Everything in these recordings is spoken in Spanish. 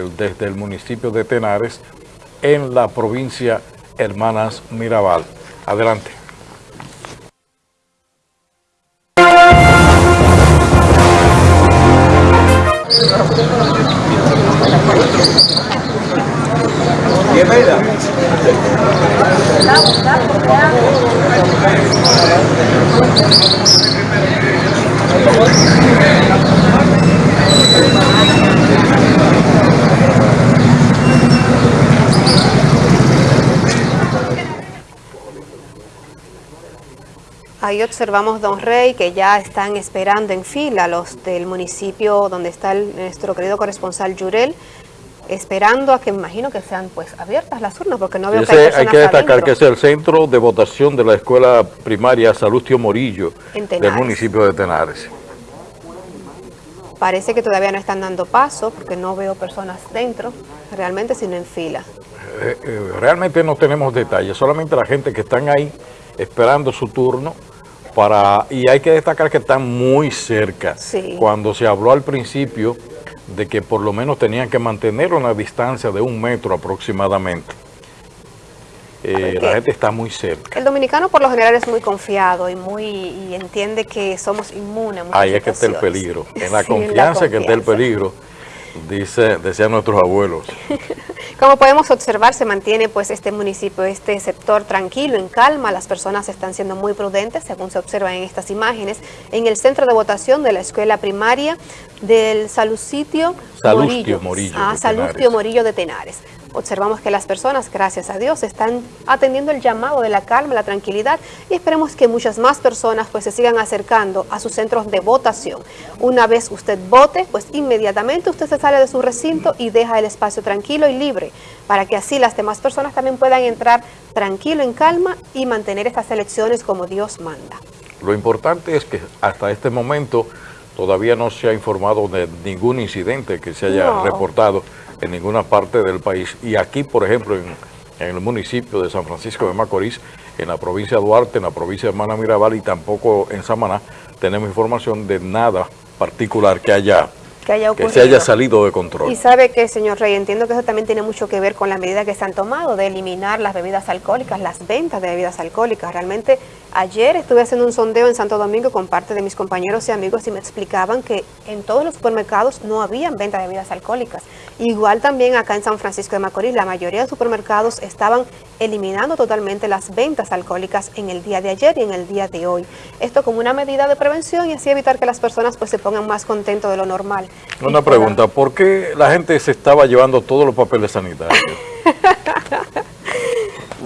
desde el municipio de Tenares en la provincia Hermanas Mirabal. Adelante. Ahí observamos, don Rey, que ya están esperando en fila los del municipio donde está el- nuestro querido corresponsal Yurel, esperando a que me imagino que sean pues abiertas las urnas, porque no veo que hay Ese, hay que destacar adentro. que es el centro de votación de la escuela primaria Salustio Morillo del municipio de Tenares. Parece que todavía no están dando paso, porque no veo personas dentro, realmente, sino en fila. Eh, eh, realmente no tenemos detalles, solamente la gente que están ahí esperando su turno para y hay que destacar que están muy cerca. Sí. Cuando se habló al principio de que por lo menos tenían que mantener una distancia de un metro aproximadamente. Eh, la gente está muy cerca. El dominicano por lo general es muy confiado y muy y entiende que somos inmunes Ahí es que está el peligro. En la Sí, en la confianza que está el confianza. peligro, dice, decían nuestros abuelos. Como podemos observar, se mantiene pues este municipio, este sector tranquilo, en calma. Las personas están siendo muy prudentes, según se observa en estas imágenes, en el centro de votación de la escuela primaria del Salucitio Salustio Morillo Ah, de Salustio. Morillo de Tenares. Observamos que las personas, gracias a Dios, están atendiendo el llamado de la calma, la tranquilidad y esperemos que muchas más personas pues se sigan acercando a sus centros de votación. Una vez usted vote, pues inmediatamente usted se sale de su recinto y deja el espacio tranquilo y libre para que así las demás personas también puedan entrar tranquilo, en calma y mantener estas elecciones como Dios manda. Lo importante es que hasta este momento todavía no se ha informado de ningún incidente que se haya No. reportado en ninguna parte del país. Y aquí, por ejemplo, en, en el municipio de San Francisco de Macorís, en la provincia de Duarte, en la provincia de Hermana Mirabal y tampoco en Samaná, tenemos información de nada particular que haya Que haya que se haya salido de control. Y sabe que, señor Rey, entiendo que eso también tiene mucho que ver con la medida que se han tomado de eliminar las bebidas alcohólicas, las ventas de bebidas alcohólicas. Realmente, ayer estuve haciendo un sondeo en Santo Domingo con parte de mis compañeros y amigos y me explicaban que en todos los supermercados no habían venta de bebidas alcohólicas. Igual también acá en San Francisco de Macorís, la mayoría de supermercados estaban eliminando totalmente las ventas alcohólicas en el día de ayer y en el día de hoy. Esto como una medida de prevención y así evitar que las personas pues se pongan más contentos de lo normal. Una pregunta, ¿por qué la gente se estaba llevando todos los papeles sanitarios?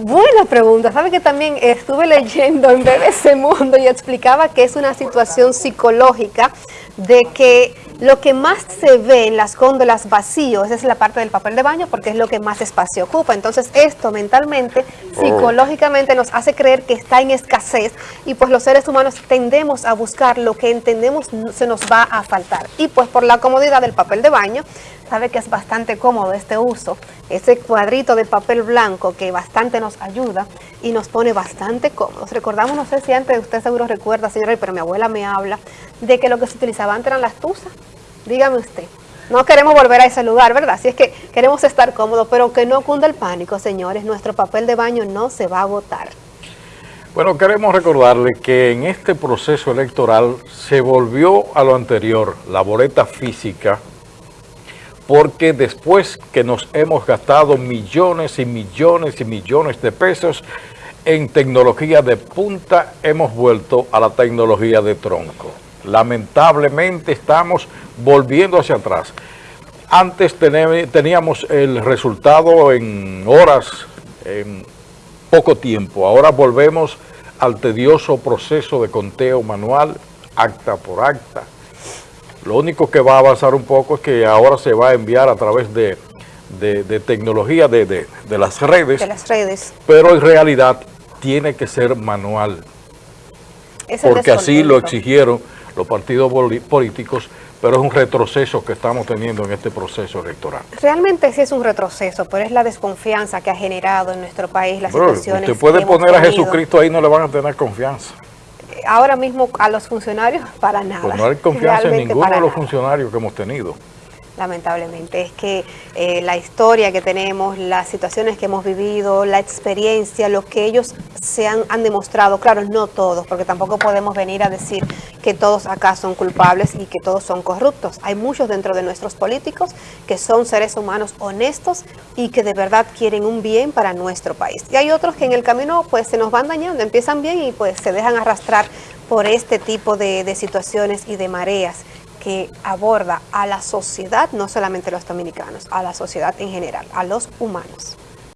Buena pregunta. Sabe que también estuve leyendo en BBC Mundo y explicaba que es una situación psicológica de que lo que más se ve en las góndolas vacíos es la parte del papel de baño porque es lo que más espacio ocupa. Entonces esto mentalmente, Oh. psicológicamente nos hace creer que está en escasez y pues los seres humanos tendemos a buscar lo que entendemos se nos va a faltar. Y pues por la comodidad del papel de baño, sabe que es bastante cómodo este uso, ese cuadrito de papel blanco que bastante nos ayuda y nos pone bastante cómodos. Recordamos, no sé si antes usted seguro recuerda, señor Rey, pero mi abuela me habla de que lo que se utilizaba antes eran las tuzas. Dígame usted. No queremos volver a ese lugar, ¿verdad? Así es que queremos estar cómodos, pero que no cunda el pánico, señores. Nuestro papel de baño no se va a agotar. Bueno, queremos recordarle que en este proceso electoral se volvió a lo anterior, la boleta física, porque después que nos hemos gastado millones y millones y millones de pesos en tecnología de punta, hemos vuelto a la tecnología de tronco. Lamentablemente estamos volviendo hacia atrás. Antes teníamos el resultado en horas, en poco tiempo. Ahora volvemos al tedioso proceso de conteo manual, acta por acta. Lo único que va a avanzar un poco es que ahora se va a enviar a través de, de- de tecnología de, las redes, De las redes. pero en realidad tiene que ser manual, Es porque así lo exigieron los partidos políticos, pero es un retroceso que estamos teniendo en este proceso electoral. Realmente sí es un retroceso, pero es la desconfianza que ha generado en nuestro país las Bro, situaciones. usted puede que hemos poner a. Jesucristo ahí, no le van a tener confianza. Ahora mismo a los funcionarios para nada. Pues no hay confianza en Realmente ninguno de los nada. funcionarios que hemos tenido. Lamentablemente. Es que eh, la historia que tenemos, las situaciones que hemos vivido, la experiencia, lo que ellos se han, han, demostrado, claro, no todos, porque tampoco podemos venir a decir que todos acá son culpables y que todos son corruptos. Hay muchos dentro de nuestros políticos que son seres humanos honestos y que de verdad quieren un bien para nuestro país. Y hay otros que en el camino pues se nos van dañando, empiezan bien y pues se dejan arrastrar por este tipo de, de situaciones y de mareas que aborda a la sociedad, no solamente los dominicanos, a la sociedad en general, a los humanos.